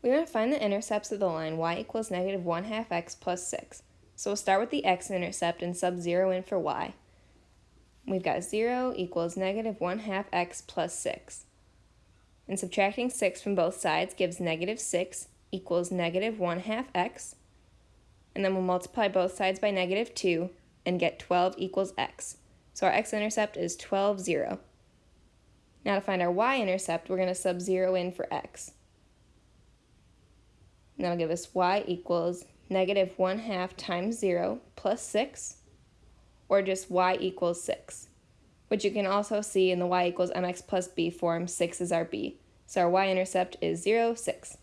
We want to find the intercepts of the line y equals negative 1 half x plus 6. So we'll start with the x-intercept and sub 0 in for y. We've got 0 equals negative 1 half x plus 6. And subtracting 6 from both sides gives negative 6 equals negative 1 half x. And then we'll multiply both sides by negative 2 and get 12 equals x. So our x-intercept is 12, 0. Now to find our y-intercept, we're going to sub 0 in for x. And that'll give us y equals negative 1 half times 0 plus 6, or just y equals 6, which you can also see in the y equals mx plus b form, 6 is our b. So our y-intercept is 0, 6.